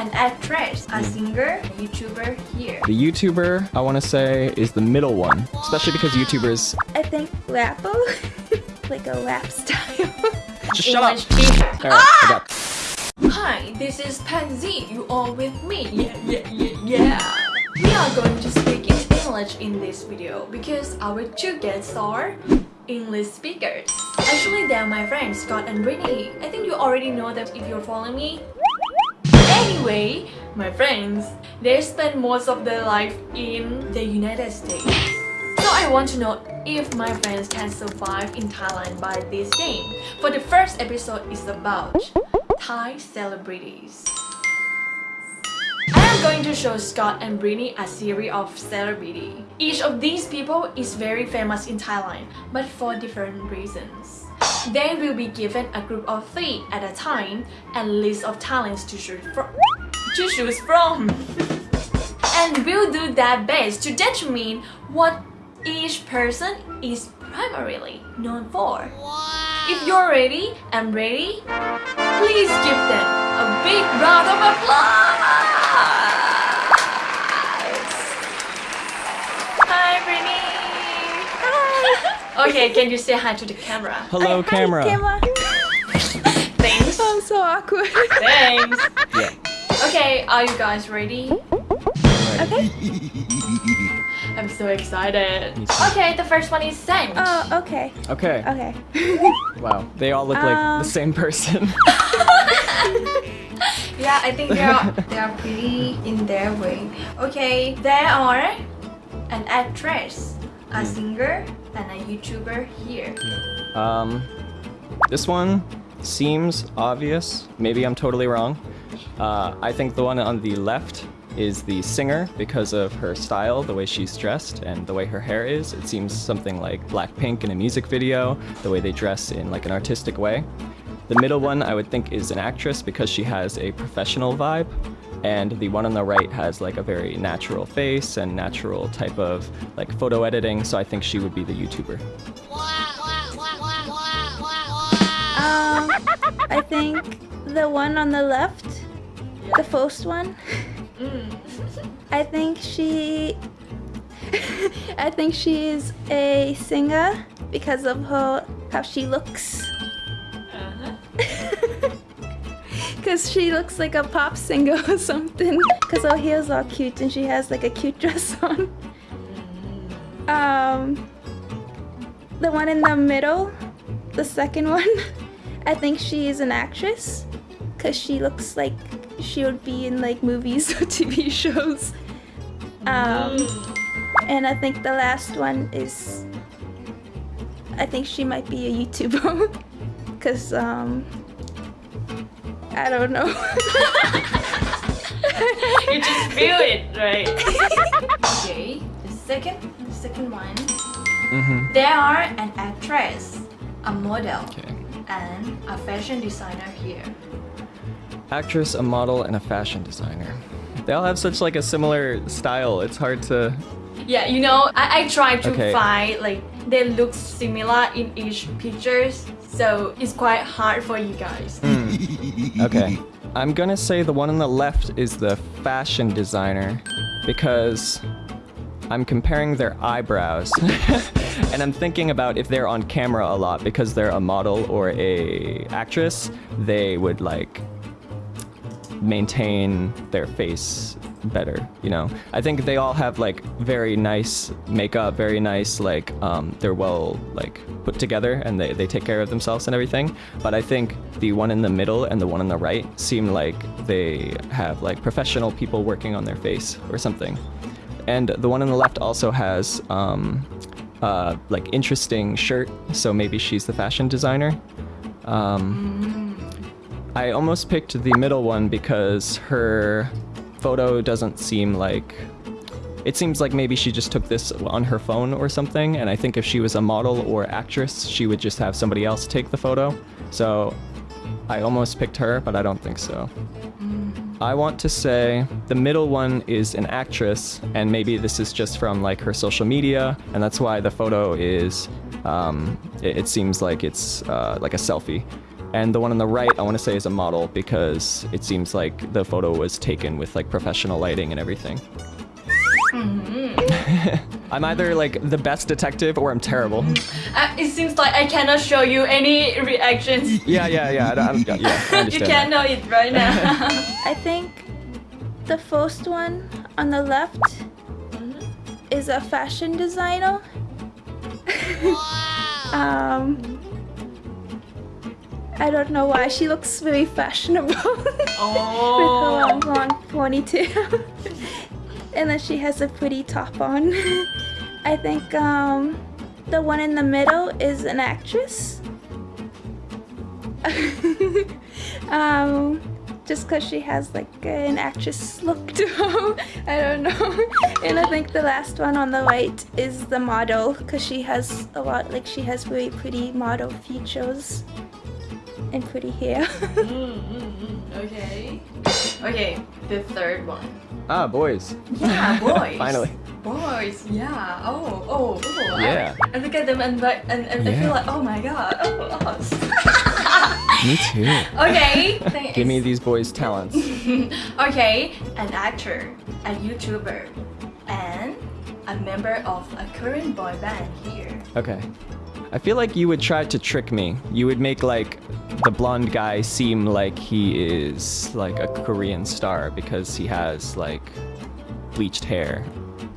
an actress, a singer, a YouTuber here. The YouTuber, I want to say, is the middle one, especially because YouTubers. I think Lapo, like a rap style. Just shut up. English teacher. All right, ah! I got. Hi, this is Pansy. You all with me? Yeah, yeah, yeah, yeah. We are going to speak in English in this video because our two guests are English speakers. Actually, they're my friends Scott and Brittany. I think you already know them if you're following me. Anyway, my friends, they spend most of their life in the United States. So I want to know if my friends can survive in Thailand by this game. For the first episode is about Thai celebrities. I am going to show Scott and Brittany a series of celebrity. Each of these people is very famous in Thailand, but for different reasons. They will be given a group of three at a time and list of talents to choose from. To choose from. and will do their best to determine what each person is primarily known for. If you're ready and ready, please give them a big round of applause! Okay, can you say hi to the camera? Hello, Hi, camera. camera. Thanks! I'm so awkward. Thanks! Yeah. Okay, are you guys ready? okay. I'm so excited. Okay, the first one is sent. Oh, okay. Okay. Okay. Wow. They all look like Um, the same person. Yeah, I think they are they are pretty in their way. Okay, there are an actress, a singer, and a YouTuber here. Um, this one seems obvious. Maybe I'm totally wrong. Uh, I think the one on the left is the singer because of her style, the way she's dressed, and the way her hair is. It seems something like Blackpink in a music video, the way they dress in like an artistic way. The middle one I would think is an actress because she has a professional vibe. And the one on the right has like a very natural face and natural type of like photo editing, so I think she would be the YouTuber. Um, I think the one on the left, the first one. I think she. I think she's a singer because of her how she looks. Cause she looks like a pop singer or something. Cause her hair's all cute and she has like a cute dress on. Um, the one in the middle, the second one, I think she is an actress. Cause she looks like she would be in like movies or TV shows. Um, and I think the last one is, I think she might be a YouTuber. Cause um, I don't know. you just feel it, right? okay, the second, the second one. Mm-hmm. There are an actress, a model, Okay. and a fashion designer here. actress, a model, and a fashion designer. They all have such like a similar style. It's hard to. Yeah, you know, I, I try to Okay. find like they look similar in each pictures, so it's quite hard for you guys. Okay. I'm gonna say the one on the left is the fashion designer because I'm comparing their eyebrows. and I'm thinking about if they're on camera a lot because they're a model or a actress, they would like maintain their face better you know? I think they all have like very nice makeup very nice like um, they're well like put together and they, they take care of themselves and everything. But i think the one in the middle and the one on the right seem like they have like professional people working on their face or something. And the one on the left also has um, uh, like interesting shirt so maybe she's the fashion designer. Um, I almost picked the middle one because her photo doesn't seem like. It seems like maybe she just took this on her phone or something, and I think if she was a model or actress, she would just have somebody else take the photo. So I almost picked her, but I don't think so. I want to say the middle one is an actress, and maybe this is just from like her social media, and that's why the photo is. Um, it, it seems like it's uh, like a selfie. And the one on the right, I want to say is a model because it seems like the photo was taken with like professional lighting and everything. I'm either like the best detective or I'm terrible. Uh, it seems like I cannot show you any reactions. Yeah, yeah, yeah. I, don't- I, don't- yeah, I you can't know it right now. I think the first one on the left is a fashion designer. Wow. um, I don't know why she looks very fashionable with her oh. long, long ponytail, and then she has a pretty top on. I think um, the one in the middle is an actress. um, just because she has like an actress look to her. I don't know. And I think the last one on the right is the model because she has a lot, like she has very pretty model features and pretty hair. Mm, mm, mm. Okay. Okay, the third one. Ah, boys. Yeah, boys. Finally. Boys, yeah. Oh, oh, oh. Yeah. I, look at them and like- and, and I feel like, oh my god. Oh, oh, oh. us. Me too. okay. thanks. Give me these boys' talents. okay, an actor, a YouTuber, and a member of a current boy band here. Okay. I feel like you would try to trick me. You would make like the blonde guy seem like he is like a Korean star because he has like bleached hair.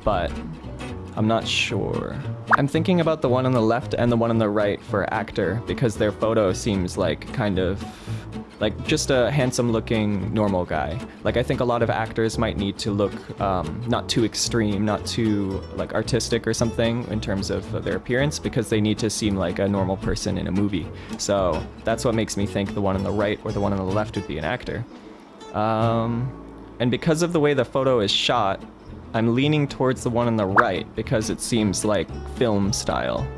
But I'm not sure. I'm thinking about the one on the left and the one on the right for actor because their photo seems like kind of like just a handsome looking normal guy. Like I think a lot of actors might need to look um, not too extreme, not too like artistic or something in terms of their appearance because they need to seem like a normal person in a movie. So that's what makes me think the one on the right or the one on the left would be an actor. Um, and because of the way the photo is shot, I'm leaning towards the one on the right because it seems like film style.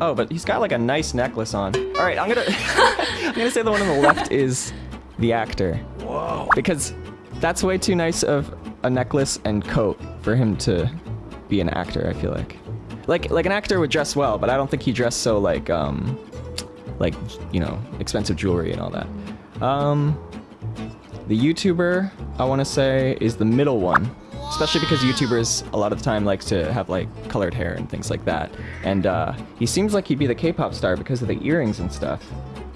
Oh, but he's got like a nice necklace on. All right, I'm gonna I'm gonna say the one on the left is the actor. Whoa. Because that's way too nice of a necklace and coat for him to be an actor. I feel like, like like an actor would dress well, but I don't think he dressed so like um like you know expensive jewelry and all that. Um, the YouTuber I want to say is the middle one, especially because YouTubers a lot of the time likes to have like colored hair and things like that. And uh, he seems like he'd be the K-pop star because of the earrings and stuff.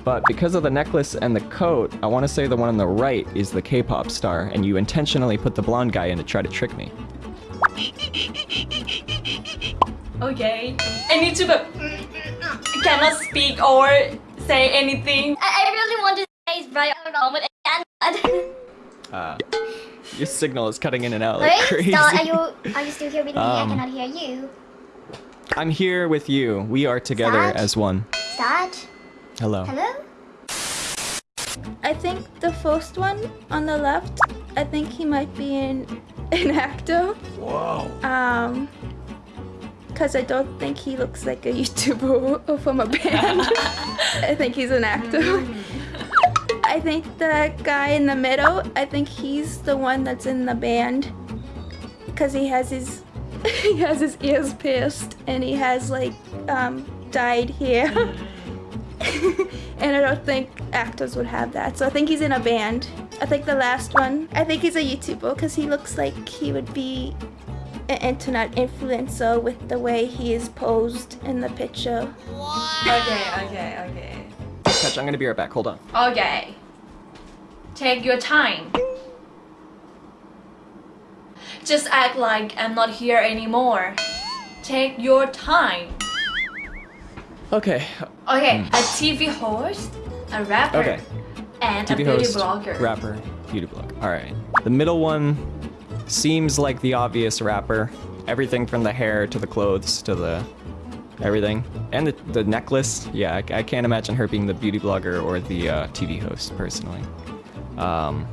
But because of the necklace and the coat, I want to say the one on the right is the K-pop star, and you intentionally put the blonde guy in to try to trick me. Okay. And YouTuber cannot speak or say anything. I, I really want to say it's Brian Arnold, but I cannot. Uh, your signal is cutting in and out like Wait, crazy. so are you are you still here with me? Um, I cannot hear you. I'm here with you. We are together Sarge? as one. Start. Hello. Hello. I think the first one on the left, I think he might be in an actor. Whoa. Um, because I don't think he looks like a YouTuber or from a band. I think he's an actor. I think the guy in the middle, I think he's the one that's in the band. Because he has his he has his ears pierced and he has like um, dyed hair. and I don't think actors would have that. So I think he's in a band. I think the last one, I think he's a YouTuber because he looks like he would be an internet influencer with the way he is posed in the picture. Okay, okay, okay. Catch, I'm gonna be right back. Hold on. Okay. Take your time. Just act like I'm not here anymore. Take your time. Okay. Okay, a TV host, a rapper, Okay. and a beauty host, blogger. rapper, beauty blogger. All right. The middle one seems like the obvious rapper. Everything from the hair to the clothes to the everything, and the, the necklace. Yeah, I, I can't imagine her being the beauty blogger or the uh, TV host personally. Um,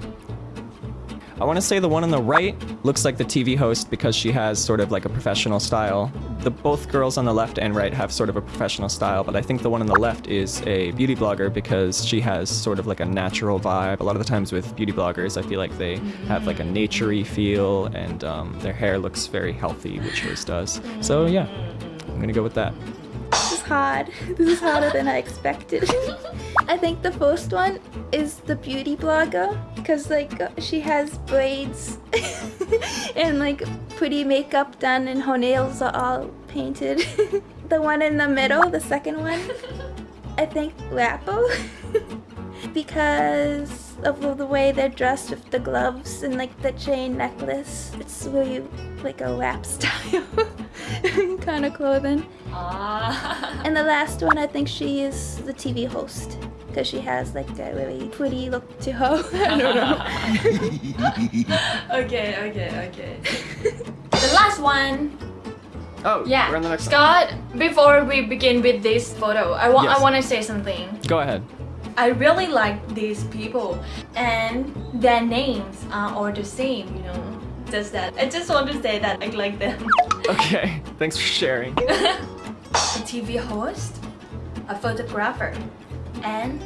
I want to say the one on the right looks like the TV host because she has sort of like a professional style. The both girls on the left and right have sort of a professional style, but I think the one on the left is a beauty blogger because she has sort of like a natural vibe. A lot of the times with beauty bloggers, I feel like they have like a naturey feel and um, their hair looks very healthy, which hers does. So yeah, I'm gonna go with that. This is hard. This is harder than I expected. I think the first one is the beauty blogger because like she has braids and like pretty makeup done and her nails are all painted. the one in the middle, the second one, I think rapper because of the way they're dressed with the gloves and like the chain necklace. It's really like a rap style kind of clothing. Ah. And the last one, I think she is the TV host because she has like a really pretty look to her. I don't know. okay, okay, okay. the last one. Oh, Yeah. we're on the next one. Scott, before we begin with this photo, I want Yes. I want to say something. Go ahead. I really like these people and their names are all the same, you know. Just that. I just want to say that I like them. Okay, thanks for sharing. a TV host, a photographer, and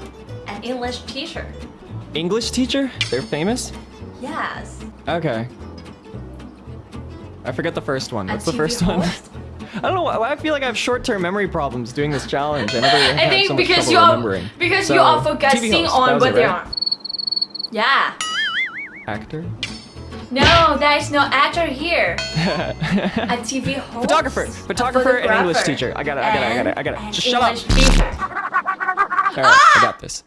an English teacher. English teacher? They're famous? Yes. Okay. I forget the first one. What's the first one? I don't know. why- I feel like I have short-term memory problems doing this challenge. I never I think so because you are because So, you are focusing host, on what they right? are. Yeah. Actor. No, there is no actor here. A TV host. Photographer. Photographer and English teacher. I got it, I got it, I got it, I got it. Just shut up. English Teacher. All right, I got ah! this.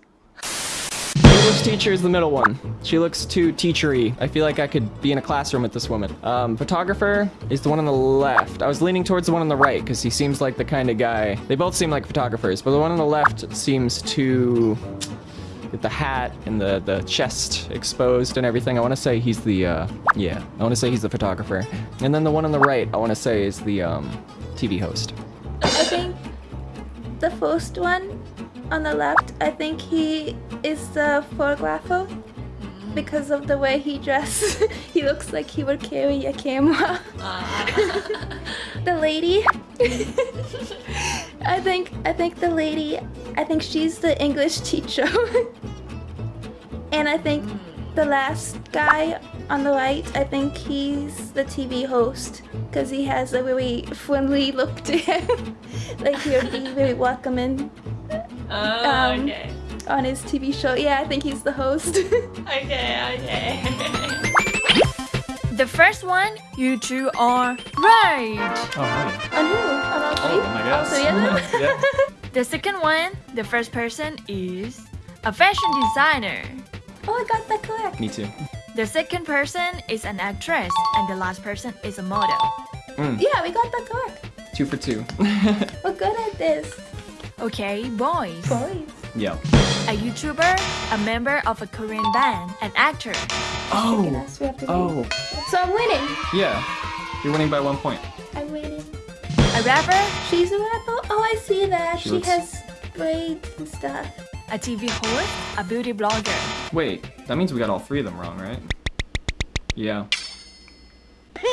English teacher is the middle one. She looks too teachery. I feel like I could be in a classroom with this woman. Um, photographer is the one on the left. I was leaning towards the one on the right because he seems like the kind of guy. They both seem like photographers, but the one on the left seems too with the hat and the the chest exposed and everything. I want to say he's the uh, yeah. I want to say he's the photographer. And then the one on the right, I want to say is the um, TV host. I think the first one on the left, I think he is the photographer because of the way he dresses. he looks like he would carry a camera. Ah. the lady, I think I think the lady, I think she's the English teacher. and I think hmm. the last guy on the right, I think he's the TV host because he has a really friendly look to him. like he would be very welcoming Oh, Um, okay. on his TV show. Yeah, I think he's the host. Okay, okay. the first one, you two are right. Oh, hi. on who? On all three? I All guess. three of them? yeah. The second one, the first person is a fashion designer. oh, I got that correct. Me too. The second person is an actress, and the last person is a model. Yeah, we got that correct. Two for two. We're good at this. Okay, boys. Boys. yeah. A YouTuber, a member of a Korean band, an actor. Oh. oh. We have to do. Oh. So I'm winning. Yeah. You're winning by one point. I'm winning. A rapper, She's a rapper. Oh, I see that. She She, looks- has braids and stuff. a TV host, a beauty blogger. Wait, that means we got all three of them wrong, right? Yeah.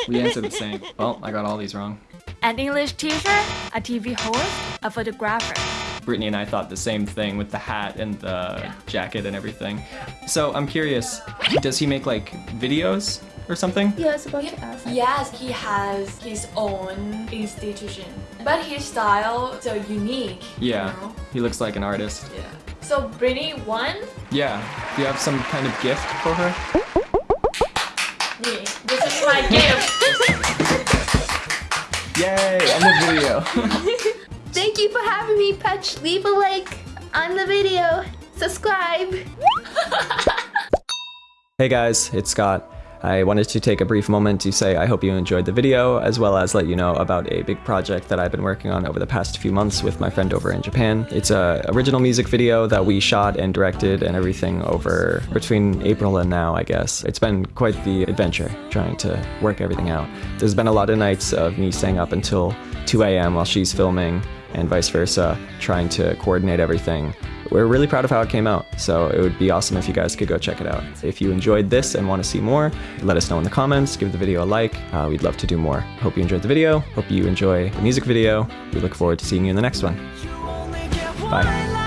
We answered the same. Well, I got all these wrong. An English teacher, a TV host, a photographer. Brittany and I thought the same thing with the hat and the jacket and everything. So I'm curious, does he make like videos or something? Yeah, I was about to ask. Yes, he has his own institution, but his style is so unique. Yeah. You know? He looks like an artist. Yeah. So Brittany won. Yeah. Do you have some kind of gift for her? Yeah, this is my gift. Yay! End of video. Thank you for having me, Patch. Leave a like on the video. Subscribe. Hey guys, it's Scott. I wanted to take a brief moment to say I hope you enjoyed the video, as well as let you know about a big project that I've been working on over the past few months with my friend over in Japan. It's a original music video that we shot and directed and everything over between April and now, I guess. It's been quite the adventure trying to work everything out. There's been a lot of nights of me staying up until 2 a.m. while she's filming and vice versa, trying to coordinate everything. We're really proud of how it came out, so it would be awesome if you guys could go check it out. If you enjoyed this and want to see more, let us know in the comments, give the video a like. Uh, we'd love to do more. Hope you enjoyed the video. Hope you enjoy the music video. We look forward to seeing you in the next one. Bye.